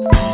you